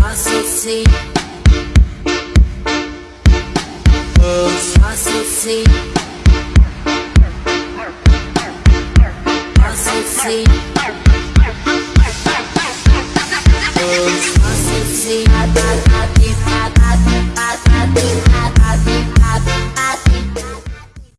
Hustle Hustle see. Hustle see. Hustle see.